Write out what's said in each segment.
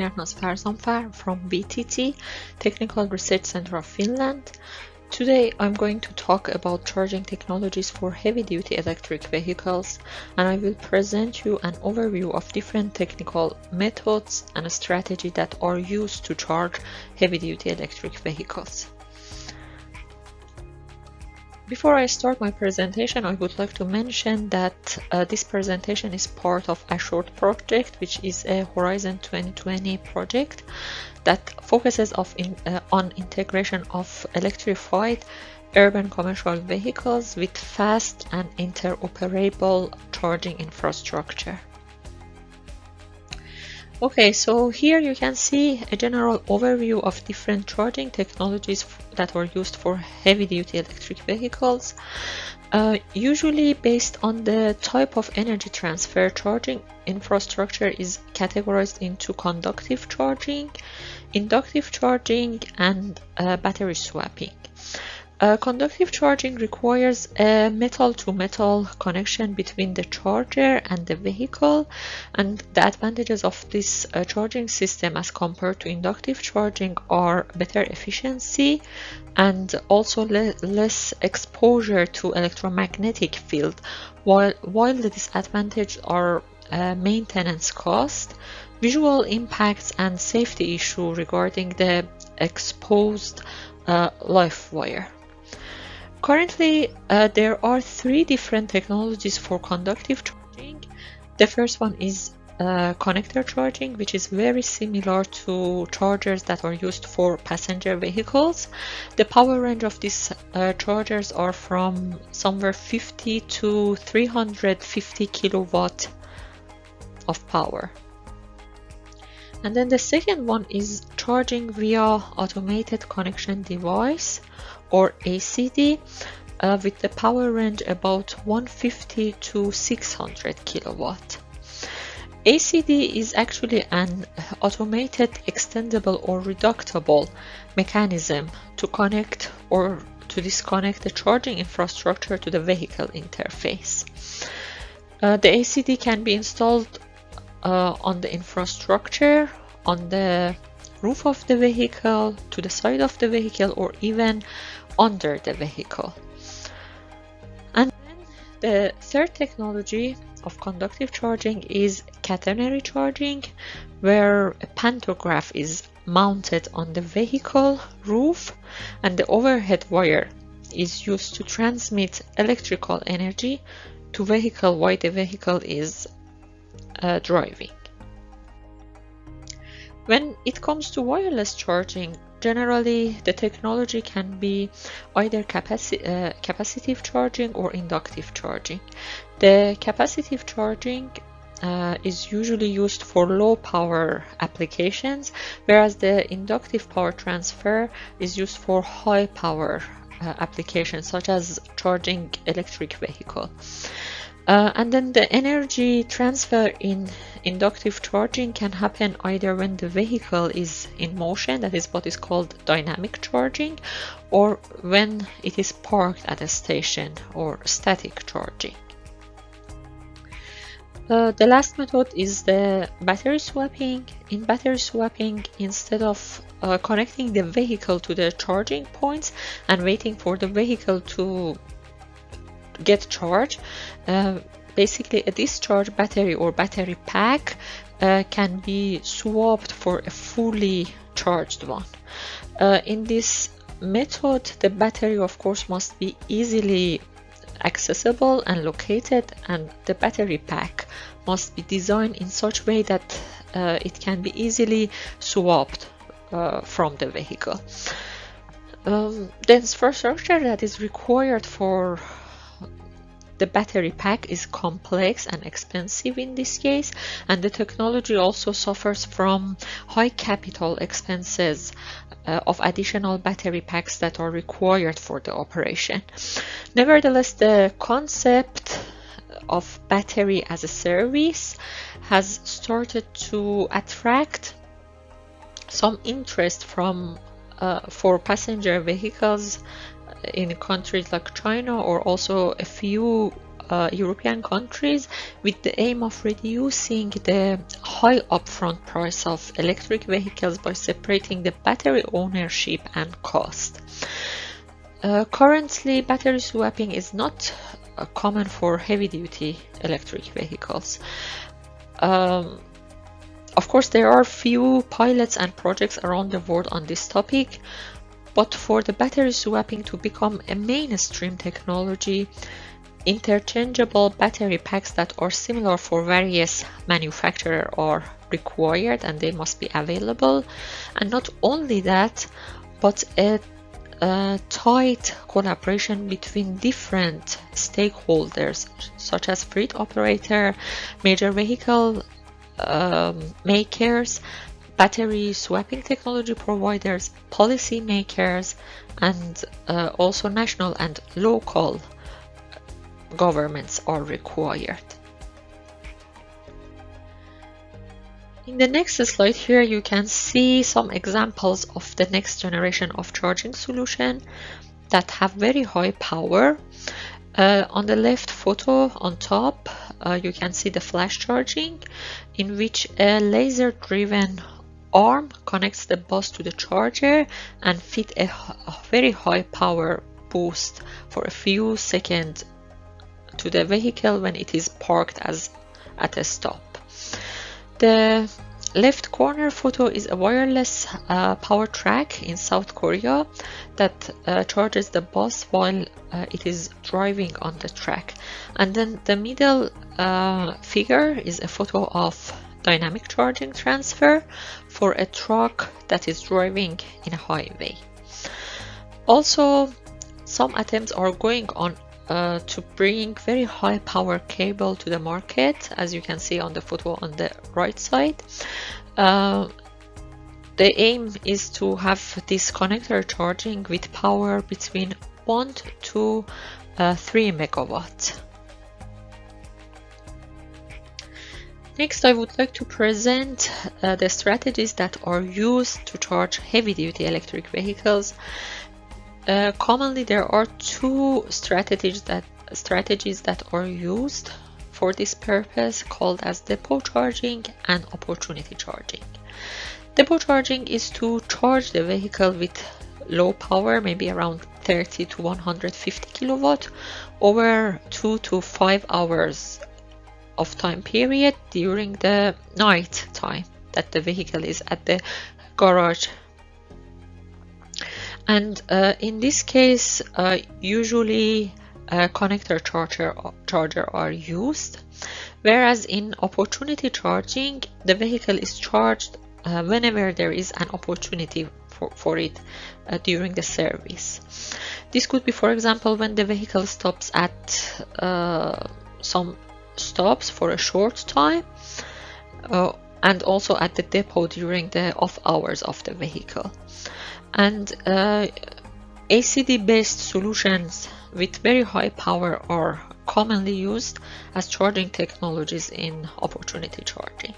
Ernaz Farzanfar from VTT, Technical Research Center of Finland. Today I'm going to talk about charging technologies for heavy-duty electric vehicles and I will present you an overview of different technical methods and strategy that are used to charge heavy-duty electric vehicles. Before I start my presentation, I would like to mention that uh, this presentation is part of ASSURED project, which is a Horizon 2020 project that focuses in, uh, on integration of electrified urban commercial vehicles with fast and interoperable charging infrastructure. Okay, so here you can see a general overview of different charging technologies that are used for heavy-duty electric vehicles. Uh, usually based on the type of energy transfer charging infrastructure is categorized into conductive charging, inductive charging and uh, battery swapping. Uh, conductive charging requires a metal-to-metal -metal connection between the charger and the vehicle and the advantages of this uh, charging system as compared to inductive charging are better efficiency and also le less exposure to electromagnetic field while, while the disadvantages are uh, maintenance cost, visual impacts and safety issue regarding the exposed uh, live wire. Currently, uh, there are three different technologies for conductive charging. The first one is uh, connector charging, which is very similar to chargers that are used for passenger vehicles. The power range of these uh, chargers are from somewhere 50 to 350 kilowatt of power. And then the second one is charging via automated connection device or ACD uh, with the power range about 150 to 600 kilowatt. ACD is actually an automated extendable or reductable mechanism to connect or to disconnect the charging infrastructure to the vehicle interface. Uh, the ACD can be installed uh, on the infrastructure, on the roof of the vehicle, to the side of the vehicle, or even under the vehicle. And the third technology of conductive charging is catenary charging, where a pantograph is mounted on the vehicle roof and the overhead wire is used to transmit electrical energy to vehicle while the vehicle is uh, driving. When it comes to wireless charging, generally the technology can be either capaci uh, capacitive charging or inductive charging. The capacitive charging uh, is usually used for low power applications, whereas the inductive power transfer is used for high power uh, applications such as charging electric vehicle. Uh, and then the energy transfer in inductive charging can happen either when the vehicle is in motion, that is what is called dynamic charging, or when it is parked at a station or static charging. Uh, the last method is the battery swapping. In battery swapping, instead of uh, connecting the vehicle to the charging points and waiting for the vehicle to get charged. Uh, basically, a discharge battery or battery pack uh, can be swapped for a fully charged one. Uh, in this method, the battery, of course, must be easily accessible and located, and the battery pack must be designed in such way that uh, it can be easily swapped uh, from the vehicle. Um, the infrastructure that is required for the battery pack is complex and expensive in this case, and the technology also suffers from high capital expenses uh, of additional battery packs that are required for the operation. Nevertheless, the concept of battery as a service has started to attract some interest from uh, for passenger vehicles in countries like China or also a few uh, European countries with the aim of reducing the high upfront price of electric vehicles by separating the battery ownership and cost. Uh, currently, battery swapping is not uh, common for heavy-duty electric vehicles. Um, of course, there are few pilots and projects around the world on this topic, but for the battery swapping to become a mainstream technology, interchangeable battery packs that are similar for various manufacturers are required and they must be available. And not only that, but a, a tight collaboration between different stakeholders, such as fleet operator, major vehicle um, makers, battery swapping technology providers, policy makers, and uh, also national and local governments are required. In the next slide here you can see some examples of the next generation of charging solution that have very high power. Uh, on the left photo on top uh, you can see the flash charging in which a laser driven arm connects the bus to the charger and fit a, a very high power boost for a few seconds to the vehicle when it is parked as at a stop. The left corner photo is a wireless uh, power track in South Korea that uh, charges the bus while uh, it is driving on the track. And then the middle uh, figure is a photo of dynamic charging transfer for a truck that is driving in a highway. Also, some attempts are going on uh, to bring very high power cable to the market as you can see on the photo on the right side uh, the aim is to have this connector charging with power between 1 to uh, 3 megawatt Next, I would like to present uh, the strategies that are used to charge heavy-duty electric vehicles uh, commonly there are two strategies that strategies that are used for this purpose called as depot charging and opportunity charging. Depot charging is to charge the vehicle with low power, maybe around 30 to 150 kilowatt over 2 to 5 hours of time period during the night time that the vehicle is at the garage. And uh, in this case uh, usually a connector charger charger are used whereas in opportunity charging the vehicle is charged uh, whenever there is an opportunity for, for it uh, during the service. This could be for example when the vehicle stops at uh, some stops for a short time uh, and also at the depot during the off hours of the vehicle and uh, ACD based solutions with very high power are commonly used as charging technologies in opportunity charging.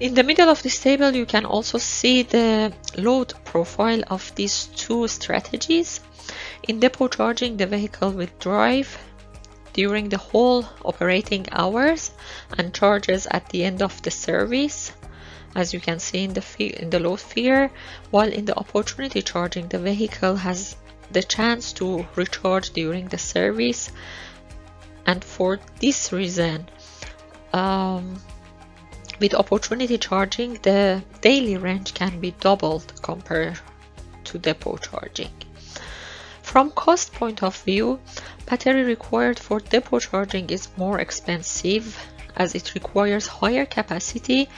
In the middle of this table you can also see the load profile of these two strategies. In depot charging the vehicle will drive during the whole operating hours and charges at the end of the service as you can see in the, in the load figure, while in the opportunity charging, the vehicle has the chance to recharge during the service. And for this reason, um, with opportunity charging, the daily range can be doubled compared to depot charging. From cost point of view, battery required for depot charging is more expensive as it requires higher capacity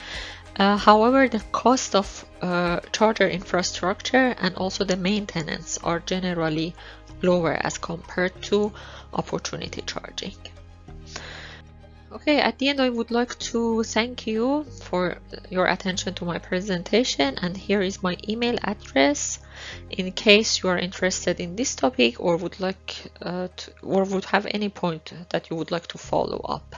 uh, however, the cost of uh, charger infrastructure and also the maintenance are generally lower as compared to opportunity charging. Okay, at the end I would like to thank you for your attention to my presentation and here is my email address in case you are interested in this topic or would like uh, to, or would have any point that you would like to follow up.